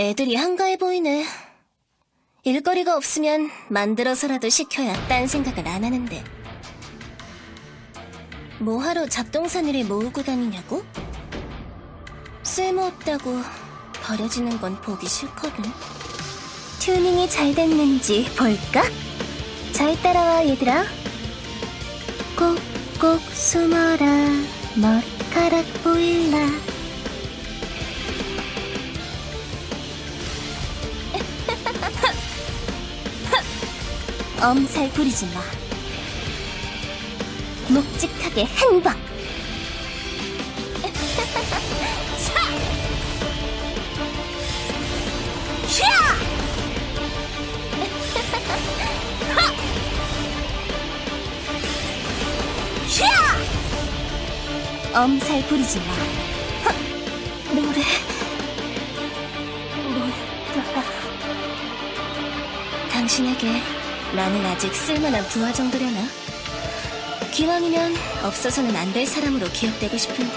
애들이 한가해 보이네. 일거리가 없으면 만들어서라도 시켜야 딴 생각을 안 하는데. 뭐하러 잡동사니를 모으고 다니냐고? 쓸모없다고 버려지는 건 보기 싫거든. 튜닝이 잘 됐는지 볼까? 잘 따라와, 얘들아. 꼭꼭 숨어라, 머리카락 보일라. 엄살 부리지 마. 묵직하게 한 방. 엄살 부리지 마. 헉! 노래. 뭐였더라. 당신에게 나는 아직 쓸만한 부하 정도려나? 기왕이면 없어서는 안 될 사람으로 기억되고 싶은데.